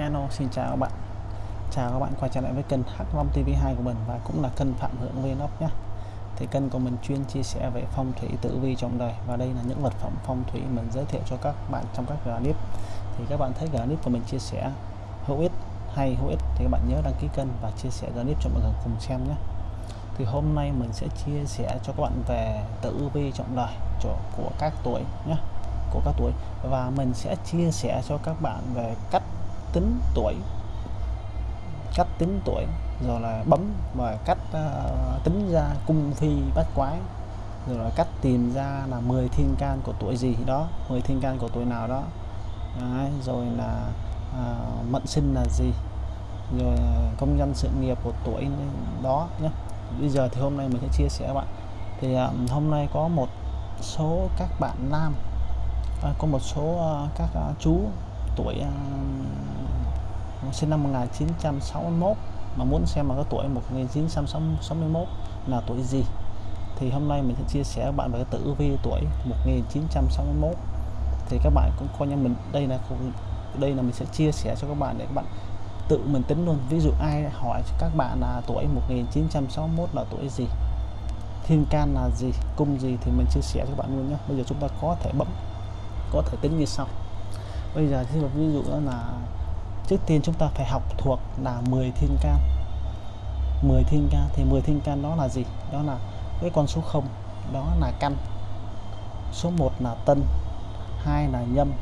Hello, xin chào các bạn. Chào các bạn quay trở lại với kênh Hắc Long TV2 của mình và cũng là kênh Phạm Hưởng Vlog nhé. Thì kênh của mình chuyên chia sẻ về phong thủy tử vi trong đời và đây là những vật phẩm phong thủy mình giới thiệu cho các bạn trong các clip thì các bạn thấy clip của mình chia sẻ hữu ích, hay hữu ích thì các bạn nhớ đăng ký kênh và chia sẻ clip cho mọi người cùng xem nhé. Thì hôm nay mình sẽ chia sẻ cho các bạn về tử vi trong đời của các tuổi nhé, của các tuổi. Và mình sẽ chia sẻ cho các bạn về cách tính tuổi. Cách tính tuổi rồi là bấm và cách uh, tính ra cung phi bát quái rồi là cách tìm ra là 10 thiên can của tuổi gì đó 10 thiên can của tuổi nào đó. Đấy, rồi là uh, mệnh sinh là gì rồi công nhân sự nghiệp của tuổi đó nhé bây giờ thì hôm nay mình sẽ chia sẻ các bạn. Thì um, hôm nay có một số các bạn nam à, có một số uh, các uh, chú tuổi uh, sinh năm 1961 mà muốn xem mà có tuổi 1961 là tuổi gì. Thì hôm nay mình sẽ chia sẻ các bạn về cái tử vi tuổi 1961 thì các bạn cũng coi như mình, đây là đây là mình sẽ chia sẻ cho các bạn để các bạn tự mình tính luôn. Ví dụ ai hỏi các bạn là tuổi 1961 là tuổi gì, thiên can là gì, cung gì thì mình chia sẻ cho các bạn luôn nhé. Bây giờ chúng ta có thể bấm, có thể tính như sau. Bây giờ thì ví dụ đó là trước tiên chúng ta phải học thuộc là 10 thiên can. 10 thiên can thì 10 thiên can đó là gì? Đó là cái con số 0 đó là căn. Số 1 là tân 2 là nhâm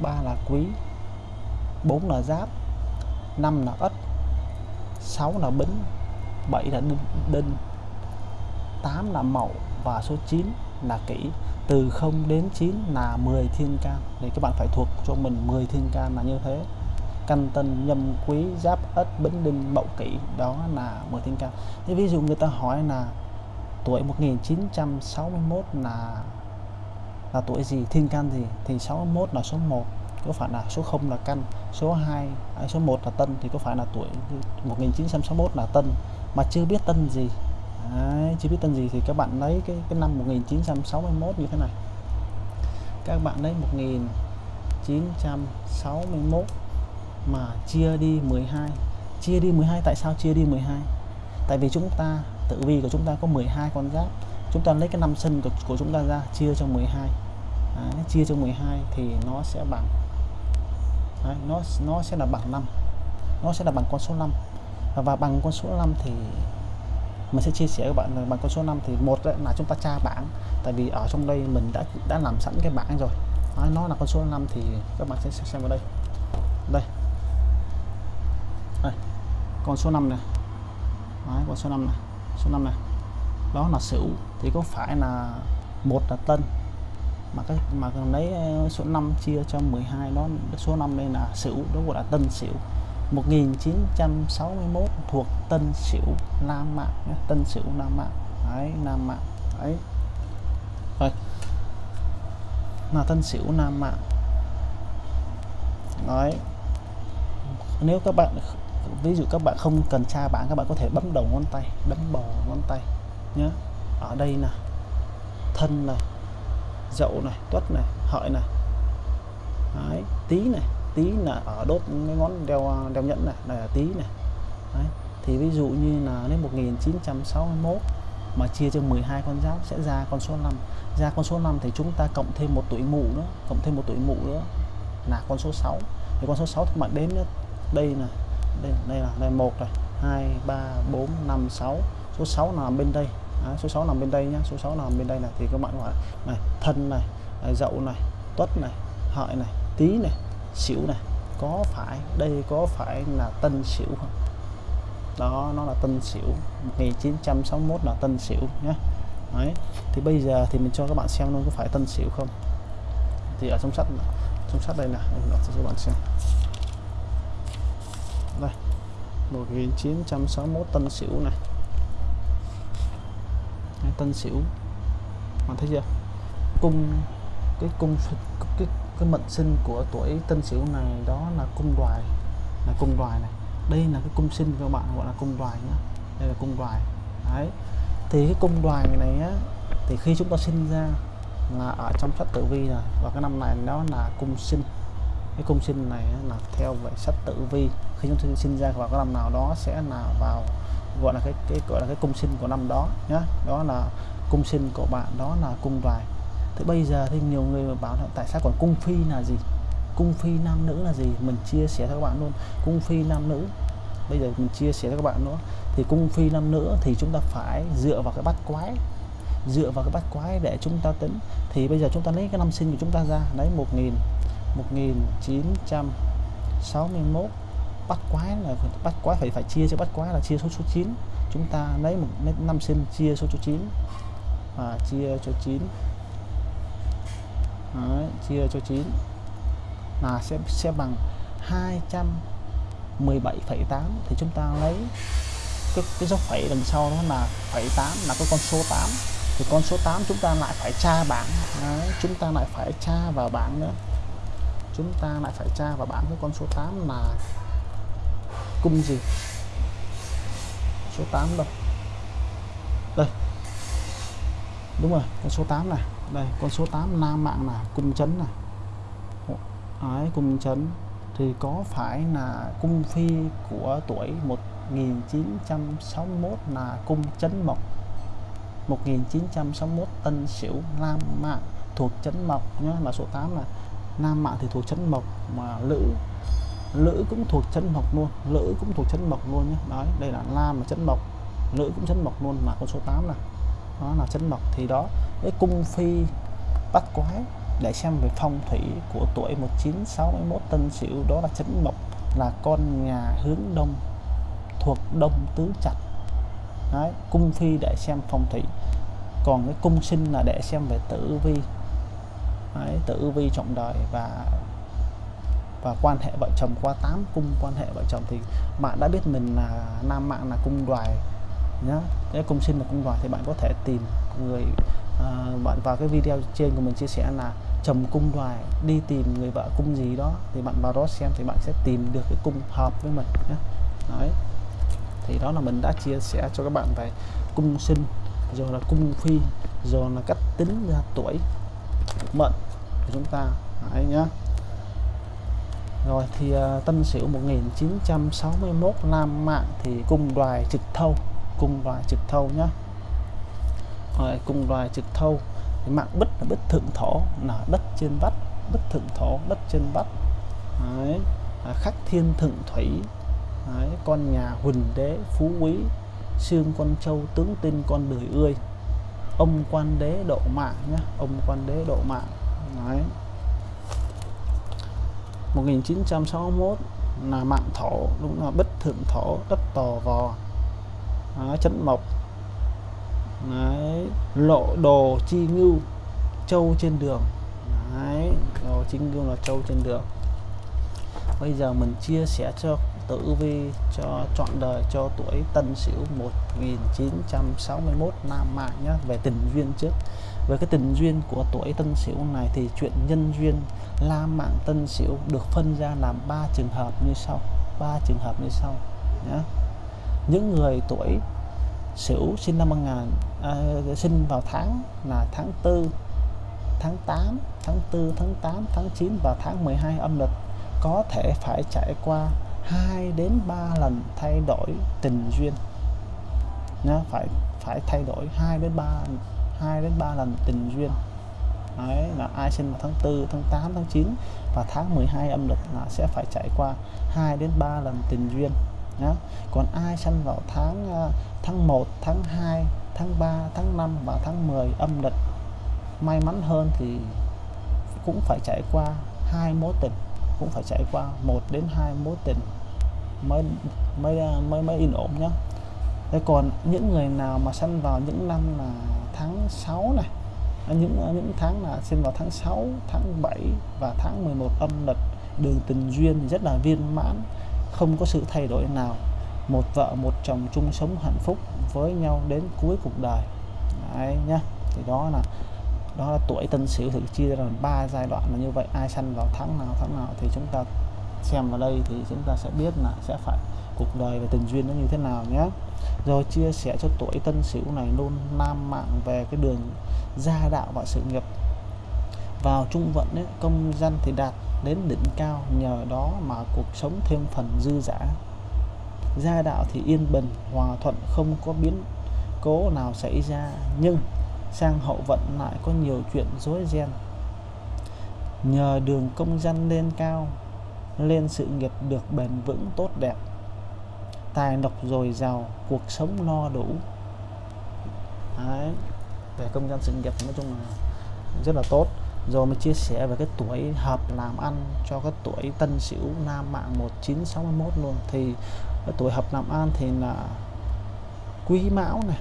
3 là quý 4 là giáp 5 là ất 6 là bính 7 là đinh, đinh 8 là mậu và số 9 là kỷ. Từ 0 đến 9 là 10 thiên can. Thì các bạn phải thuộc cho mình 10 thiên can là như thế canh tân nhâm quý giáp ất bính đinh mậu kỷ đó là 10 thiên can thế ví dụ người ta hỏi là tuổi 1961 là là tuổi gì thiên can gì thì 61 là số 1 có phải là số 0 là căn số 2 à, số 1 là tân thì có phải là tuổi 1961 là tân mà chưa biết tân gì. Đấy, chưa biết tân gì thì các bạn lấy cái cái năm 1961 như thế này. Các bạn lấy 1961 mà chia đi 12 chia đi 12 tại sao chia đi 12 tại vì chúng ta tự vi của chúng ta có 12 con giáp. Chúng ta lấy cái năm sân của, của chúng ta ra chia cho 12 Đấy, chia cho 12 thì nó sẽ bằng Đấy, nó nó sẽ là bằng 5 nó sẽ là bằng con số 5 và bằng con số 5 thì mình sẽ chia sẻ các bạn là bằng con số 5 thì một là chúng ta tra bảng. Tại vì ở trong đây mình đã đã làm sẵn cái bảng rồi. Đấy, nó là con số 5 thì các bạn sẽ xem ở đây. Đây con số 5 này. Đấy, con số 5 này. Số 5 này. Đó là sửu thì có phải là một là tân. Mà cái mà lấy ờ, số 5 chia cho 12 đó số 5 đây là sửu đó gọi là tân sửu 1961 thuộc Tân Sửu Nam Mạng nhé. Tân Sửu Nam Mạng đấy Nam Mạng đấy. Rồi. Là Tân Sửu Nam Mạng đấy. Nếu các bạn ví dụ các bạn không cần tra bảng các bạn có thể bấm đầu ngón tay bấm bò ngón tay nhé ở đây là thân này dậu này tuất này hợi này. Đấy, tí này tí là ở đốt cái ngón đeo đeo nhẫn này này là tí này. Đấy. thì ví dụ như là đến 1961 mà chia cho 12 con giáp sẽ ra con số 5 ra con số 5 thì chúng ta cộng thêm một tuổi mụ nữa cộng thêm một tuổi mụ nữa là con số 6 thì con số 6 thì bạn đếm nữa đây là đây đây là đây một này 2 3 4 5 6 số 6 nằm bên đây. À, số 6 nằm bên đây nhá. Số 6 nằm bên đây này thì các bạn gọi này thân này dậu này tuất này hợi này tí này xỉu này. Có phải đây có phải là tân xỉu không? Đó nó là tân xỉu. 1961 là tân xỉu nhé Đấy. thì bây giờ thì mình cho các bạn xem luôn có phải tân xỉu không. Thì ở trong sách trong sách đây nè cho các bạn xem. 1961 tân sửu này. Đấy, tân sửu, bạn thấy chưa? Cung cái cung cái cái mệnh sinh của tuổi tân sửu này đó là cung đoài là cung đoài này. Đây là cái cung sinh các bạn gọi là cung đoài nhá. Đây là cung đoài. Đấy. Thì cái cung đoài này á thì khi chúng ta sinh ra là ở trong sách tử vi rồi. Và cái năm này nó là cung sinh cái cung sinh này là theo về sách tử vi. Khi chúng ta sinh ra vào cái năm nào đó sẽ là vào, gọi là cái cái, gọi là cái cung sinh của năm đó nhé đó là cung sinh của bạn, đó là cung đoài thế bây giờ thì nhiều người mà bảo là tại sao còn cung phi là gì? Cung phi nam nữ là gì? Mình chia sẻ cho các bạn luôn. Cung phi nam nữ. Bây giờ mình chia sẻ cho các bạn nữa. Thì cung phi nam nữ thì chúng ta phải dựa vào cái bát quái. Dựa vào cái bát quái để chúng ta tính. Thì bây giờ chúng ta lấy cái năm sinh của chúng ta ra. Lấy 1000 1961 bắt quái là bắt quái phải phải chia cho bắt quái là chia số số 9 chúng ta lấy một lấy năm sinh chia số số 9 và chia cho 9 Đấy, chia cho 9 là sẽ sẽ bằng 217,8 thì chúng ta lấy cái, cái dấu phẩy đằng sau đó là phẩy 8 là cái con số 8 thì con số 8 chúng ta lại phải tra bảng. Đấy, chúng ta lại phải tra vào bảng nữa chúng ta lại phải tra vào bảng cái con số 8 là cung gì? Số 8 đâu? Đây. Đúng rồi, con số 8 này. Đây, con số 8 nam mạng là cung chấn này. Ấy cung chấn. Thì có phải là cung phi của tuổi 1961 là cung chấn mộc? 1961 tân sửu nam mạng thuộc chấn mộc nhé mà số 8 là nam mạng thì thuộc chấn mộc mà lữ lữ cũng thuộc chấn mộc luôn lữ cũng thuộc chấn mộc luôn nhé. Đấy đây là nam là chấn mộc lữ cũng chấn mộc luôn mà con số 8 này nó là chấn mộc. Thì đó cái cung phi bắt quái để xem về phong thủy của tuổi 1961 tân sửu đó là chấn mộc là con nhà hướng đông thuộc đông tứ trạch. Đấy, cung phi để xem phong thủy. Còn cái cung sinh là để xem về tử vi. Đấy, tử vi trọng đời và và quan hệ vợ chồng qua 8 cung quan hệ vợ chồng thì bạn đã biết mình là nam mạng là cung đoài nhá. Cái cung sinh là cung đoài thì bạn có thể tìm người uh, bạn vào cái video trên của mình chia sẻ là chồng cung đoài đi tìm người vợ cung gì đó thì bạn vào đó xem thì bạn sẽ tìm được cái cung hợp với mình nhé đấy thì đó là mình đã chia sẻ cho các bạn về cung sinh rồi là cung phi rồi là cách tính ra tuổi mệnh của chúng ta. Đấy nhá. Rồi thì uh, Tân Sửu 1961 Nam Mạng thì cung đoài trực thâu cung đoài trực thâu nhá. Rồi cung đoài trực thâu. Thì mạng bích là bích thượng thổ là đất trên vắt bích thượng thổ đất trên vắt đấy. À, khắc thiên thượng thủy. Đấy, con nhà huỳnh đế phú quý xương con trâu tướng tinh con đời ươi ông quan đế độ mạng nhá ông quan đế độ mạng. Đấy. 1961 là mạng thổ đúng là bích thượng thổ đất tò vò. Đó, chấn mộc. Đấy, lộ đồ chi ngưu châu trên đường. Đấy, đồ chính ngưu là châu trên đường. Bây giờ mình chia sẻ cho tử vi cho trọn đời cho tuổi Tân Sửu 1961 Nam Mạng nhé về tình duyên trước. Về cái tình duyên của tuổi Tân Sửu này thì chuyện nhân duyên La Mạng Tân Sửu được phân ra làm ba trường hợp như sau ba trường hợp như sau nhé những người tuổi Sửu sinh năm 1000 à, sinh vào tháng là tháng 4 tháng 8 tháng 4 tháng 8 tháng 9 và tháng 12 âm lịch có thể phải trải qua 2 đến 3 lần thay đổi tình duyên. Nhá phải phải thay đổi 2 đến 3 2 đến 3 lần tình duyên. Đấy, là ai sinh vào tháng 4, tháng 8, tháng 9 và tháng 12 âm lịch là sẽ phải trải qua 2 đến 3 lần tình duyên nhá. Còn ai sinh vào tháng à, tháng 1, tháng 2, tháng 3, tháng 5 và tháng 10 âm lịch may mắn hơn thì cũng phải trải qua hai mối tình cũng phải trải qua một đến hai mối tình mới mới mới mới yên ổn nhá. Thế còn những người nào mà sinh vào những năm là tháng 6 này à, những à, những tháng là sinh vào tháng 6 tháng 7 và tháng 11 âm lịch, đường tình duyên rất là viên mãn, không có sự thay đổi nào. Một vợ, một chồng chung sống hạnh phúc với nhau đến cuối cuộc đời. Đấy nhá, thì đó là đó là tuổi tân sửu thì chia ra làm ba giai đoạn là như vậy. Ai sanh vào tháng nào tháng nào thì chúng ta xem vào đây thì chúng ta sẽ biết là sẽ phải cuộc đời và tình duyên nó như thế nào nhé. Rồi chia sẻ cho tuổi tân sửu này luôn nam mạng về cái đường gia đạo và sự nghiệp. Vào trung vận ấy, công dân thì đạt đến đỉnh cao nhờ đó mà cuộc sống thêm phần dư dả. Gia đạo thì yên bình hòa thuận không có biến cố nào xảy ra. Nhưng sang hậu vận lại có nhiều chuyện rối ren. Nhờ đường công dân lên cao, lên sự nghiệp được bền vững tốt đẹp. Tài lộc dồi dào, cuộc sống no đủ. Đấy. về công dân sự nghiệp nói chung là rất là tốt. Rồi mình chia sẻ về cái tuổi hợp làm ăn cho cái tuổi tân sửu nam mạng 1961 luôn. Thì cái tuổi hợp làm ăn thì là quý mão này,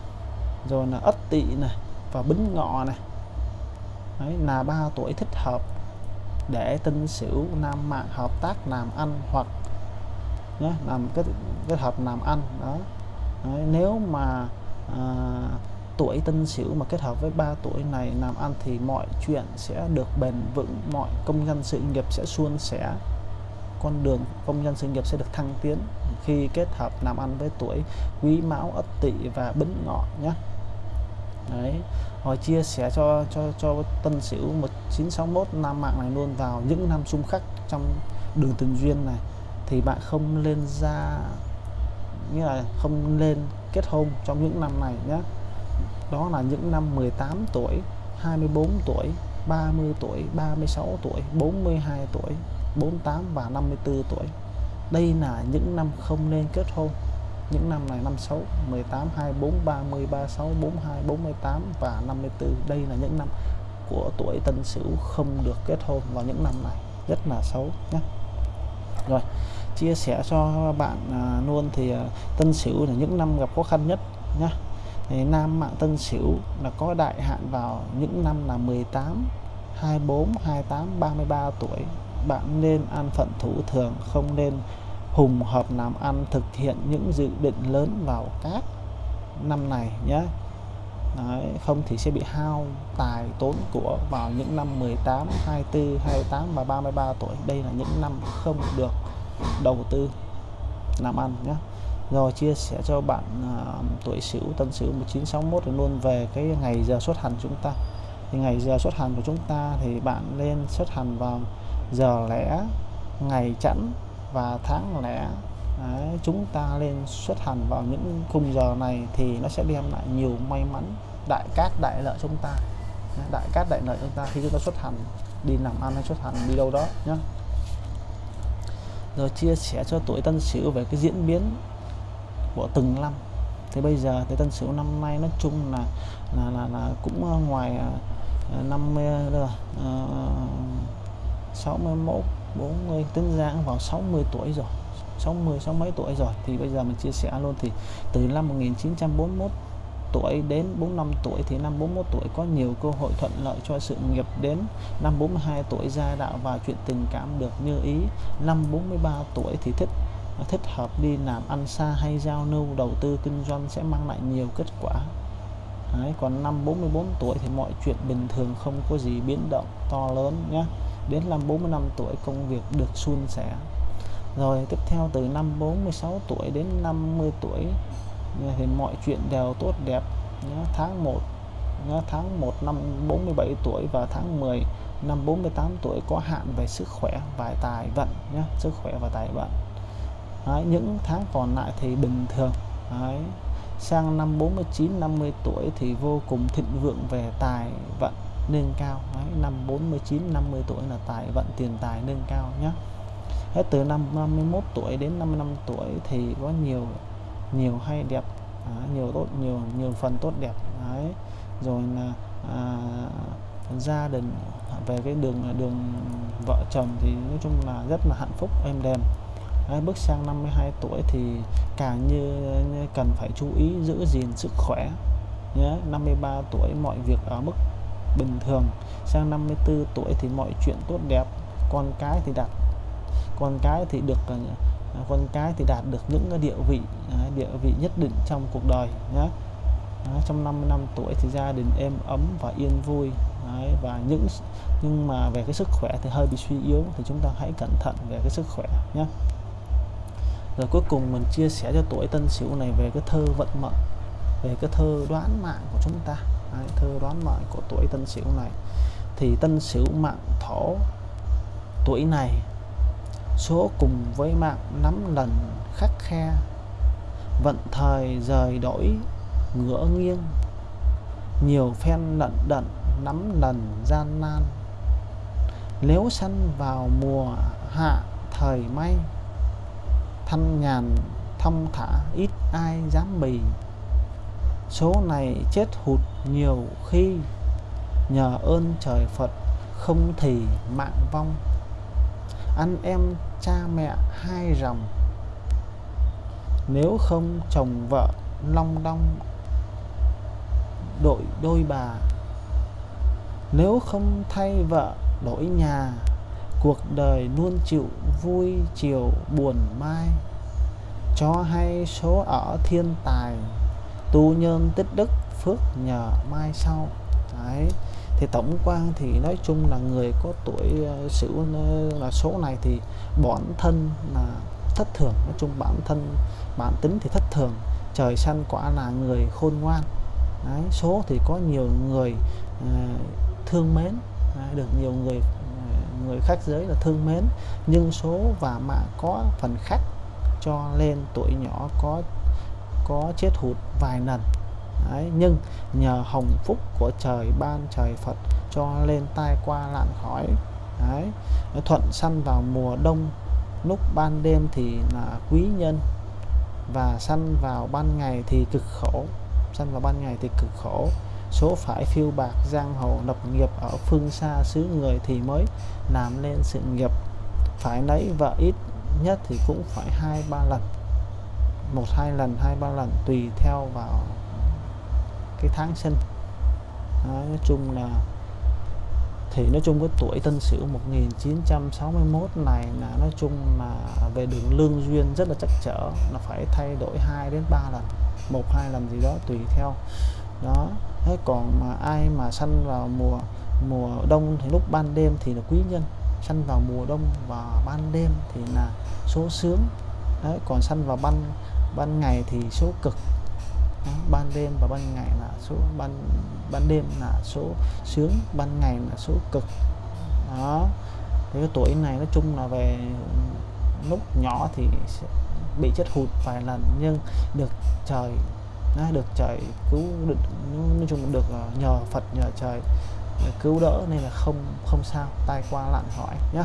rồi là ất tỵ này và bính ngọ này. Đấy, là ba tuổi thích hợp để tân sửu nam mạng hợp tác làm ăn hoặc nhé, làm kết kết hợp làm ăn đó. Đấy, nếu mà à, tuổi tân sửu mà kết hợp với ba tuổi này làm ăn thì mọi chuyện sẽ được bền vững mọi công nhân sự nghiệp sẽ suôn sẻ con đường công nhân sự nghiệp sẽ được thăng tiến khi kết hợp làm ăn với tuổi quý mão ất tỵ và bính ngọ nhé đấy, họ chia sẻ cho cho cho tân sửu 1961 nam mạng này luôn vào những năm xung khắc trong đường tình duyên này. Thì bạn không lên ra như là không lên kết hôn trong những năm này nhé đó là những năm 18 tuổi 24 tuổi 30 tuổi 36 tuổi 42 tuổi 48 và 54 tuổi. Đây là những năm không nên kết hôn những năm này năm 6 18 24 30 36 42 48 và 54 đây là những năm của tuổi Tân Sửu không được kết hôn vào những năm này. Rất là xấu nhé rồi chia sẻ cho bạn à, luôn thì à, Tân Sửu là những năm gặp khó khăn nhất nhá. Thì nam mạng Tân Sửu là có đại hạn vào những năm là 18 24 28 33 tuổi. Bạn nên an phận thủ thường không nên hùng hợp làm ăn thực hiện những dự định lớn vào các năm này nhé Đấy, không thì sẽ bị hao tài tốn của vào những năm 18, 24, 28 và 33 tuổi. Đây là những năm không được đầu tư làm ăn nhé rồi chia sẻ cho bạn uh, tuổi Sửu Tân Sửu 1961 luôn về cái ngày giờ xuất hành chúng ta. Thì ngày giờ xuất hành của chúng ta thì bạn lên xuất hành vào giờ lẻ ngày chẵn và tháng lẻ Đấy, chúng ta lên xuất hành vào những khung giờ này thì nó sẽ đem lại nhiều may mắn đại cát đại lợi chúng ta. Đại cát đại lợi chúng ta khi chúng ta xuất hành đi làm ăn hay xuất hành đi đâu đó nhé rồi chia sẻ cho tuổi tân sửu về cái diễn biến của từng năm. Thế bây giờ thì tân sửu năm nay nói chung là là là, là cũng ờ, ngoài 50 rồi uh, 61 40 tính ra vào 60 tuổi rồi. 60 sáu mấy tuổi rồi. Thì bây giờ mình chia sẻ luôn thì từ năm 1941 tuổi đến 45 tuổi thì năm 41 tuổi có nhiều cơ hội thuận lợi cho sự nghiệp đến. Năm 42 tuổi gia đạo và chuyện tình cảm được như ý. Năm 43 tuổi thì thích thích hợp đi làm ăn xa hay giao lưu đầu tư kinh doanh sẽ mang lại nhiều kết quả. Đấy, còn năm 44 tuổi thì mọi chuyện bình thường không có gì biến động to lớn nhé đến năm 45 tuổi công việc được suôn sẻ rồi tiếp theo từ năm 46 tuổi đến 50 tuổi thì mọi chuyện đều tốt đẹp nhé. tháng 1 nhé. tháng 1 năm 47 tuổi và tháng 10 năm 48 tuổi có hạn về sức khỏe và tài vận nhé sức khỏe và tài vận Đấy, những tháng còn lại thì bình thường Đấy. sang năm 49 50 tuổi thì vô cùng thịnh vượng về tài vận nâng cao. Đấy, năm 49 50 tuổi là tài vận tiền tài nâng cao nhé hết từ năm 51 tuổi đến 55 tuổi thì có nhiều nhiều hay đẹp à, nhiều tốt nhiều nhiều phần tốt đẹp. Đấy rồi là à, gia đình về cái đường đường vợ chồng thì nói chung là rất là hạnh phúc êm đềm. Đấy, bước sang 52 tuổi thì càng như, như cần phải chú ý giữ gìn sức khỏe nhé 53 tuổi mọi việc ở mức bình thường. Sang 54 tuổi thì mọi chuyện tốt đẹp. Con cái thì đạt con cái thì được à, à, con cái thì đạt được những địa vị à, địa vị nhất định trong cuộc đời nhé trong 50 năm tuổi thì gia đình êm ấm và yên vui. Đấy, và những nhưng mà về cái sức khỏe thì hơi bị suy yếu thì chúng ta hãy cẩn thận về cái sức khỏe nhé rồi cuối cùng mình chia sẻ cho tuổi tân sửu này về cái thơ vận mệnh về cái thơ đoán mạng của chúng ta. Đấy, thơ đoán mệnh của tuổi tân sửu này. Thì tân sửu mạng thổ tuổi này số cùng với mạng nắm lần khắc khe vận thời rời đổi ngửa nghiêng nhiều phen lận đận nắm lần gian nan. Nếu săn vào mùa hạ thời may thanh nhàn thông thả ít ai dám bì. Số này chết hụt nhiều khi nhờ ơn trời Phật không thì mạng vong. Anh em, cha mẹ hai rồng nếu không chồng vợ long đong đội đôi bà. Nếu không thay vợ đổi nhà, cuộc đời luôn chịu vui chiều buồn mai. Cho hay số ở thiên tài, tu nhân tích đức phước nhờ mai sau. Đấy thì tổng quan thì nói chung là người có tuổi ờ, sửu là số này thì bản thân là thất thường. Nói chung bản thân bản tính thì thất thường. Trời xanh quả là người khôn ngoan. Đấy, số thì có nhiều người uh, thương mến. Đấy, được nhiều người uh, người khác giới là thương mến. Nhưng số và mạng có phần khác. Cho nên tuổi nhỏ có có chết hụt vài lần. Đấy, nhưng nhờ hồng phúc của trời ban trời Phật cho lên tai qua lạn khỏi Đấy, thuận săn vào mùa đông lúc ban đêm thì là quý nhân. Và săn vào ban ngày thì cực khổ. Săn vào ban ngày thì cực khổ. Số phải phiêu bạc giang hồ lập nghiệp ở phương xa xứ người thì mới làm nên sự nghiệp. Phải lấy vợ ít nhất thì cũng phải hai ba lần. Một hai lần hai ba lần tùy theo vào cái tháng sinh. Đó, nói chung là thì nói chung cái tuổi Tân Sửu 1961 này là nói chung là về đường lương duyên rất là chắc trở là phải thay đổi 2 đến 3 lần một hai lần gì đó tùy theo. Đó thế còn mà ai mà sanh vào mùa mùa đông thì lúc ban đêm thì là quý nhân sanh vào mùa đông và ban đêm thì là số sướng. Đấy, còn sanh vào ban ban ngày thì số cực ban đêm và ban ngày là số, ban ban đêm là số sướng, ban ngày là số cực. Đó. Thì cái tuổi này nói chung là về lúc nhỏ thì bị chết hụt vài lần, nhưng được trời nó được trời cứu được, nói chung được ờ, nhờ Phật, nhờ trời cứu đỡ nên là không không sao, tai qua lạn hỏi nhá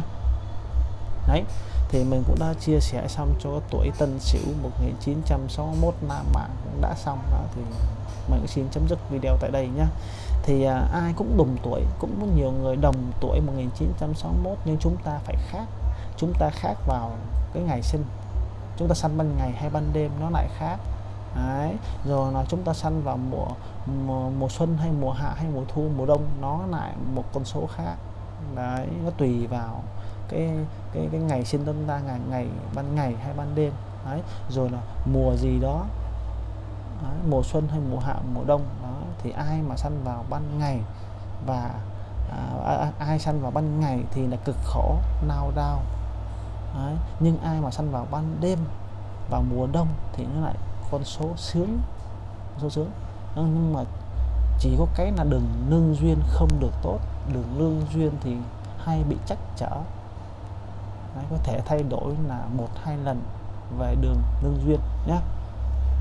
đấy thì mình cũng đã chia sẻ xong cho tuổi Tân Sửu 1961 Nam Mạng cũng đã xong đó thì mình cũng xin chấm dứt video tại đây nhá. Thì à, ai cũng đồng tuổi cũng có nhiều người đồng tuổi 1961 nhưng chúng ta phải khác chúng ta khác vào cái ngày sinh. Chúng ta săn ban ngày hay ban đêm nó lại khác. Đấy. rồi là chúng ta săn vào mùa, mùa mùa xuân hay mùa hạ hay mùa thu mùa đông nó lại một con số khác. Đấy nó tùy vào cái cái cái ngày sinh chúng ta ngày ngày ban ngày hay ban đêm. Đấy rồi là mùa gì đó đấy, mùa xuân hay mùa hạ mùa đông đó thì ai mà săn vào ban ngày và à, à, à ai săn vào ban ngày thì là cực khổ nao đau đấy. nhưng ai mà săn vào ban đêm vào mùa đông thì nó lại con số sướng số sướng. Nhưng mà chỉ có cái là đường lương duyên không được tốt. Đường lương duyên thì hay bị chắc trở. Đấy, có thể thay đổi là một hai lần về đường lương duyên nhé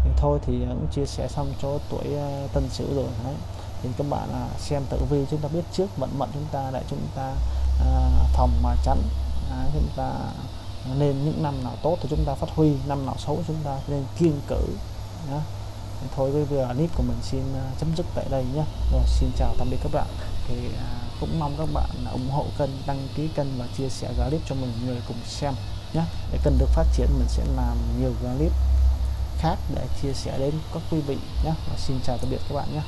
thì thôi thì ờ, cũng chia sẻ xong cho tuổi uh, tân sửu rồi đấy. Thì các bạn uh, xem tử vi chúng ta biết trước vận mệnh chúng ta để chúng ta uh, phòng mà chắn à, chúng ta nên những năm nào tốt thì chúng ta phát huy năm nào xấu chúng ta nên kiên cử nhé thôi cái video clip của mình xin uh, chấm dứt tại đây nhé rồi xin chào tạm biệt các bạn. Thì uh, cũng mong các bạn ủng hộ kênh, đăng ký kênh và chia sẻ clip cho mình người cùng xem nhé. Để kênh được phát triển, mình sẽ làm nhiều clip khác để chia sẻ đến các quý vị nhé. Và xin chào tạm biệt các bạn nhé.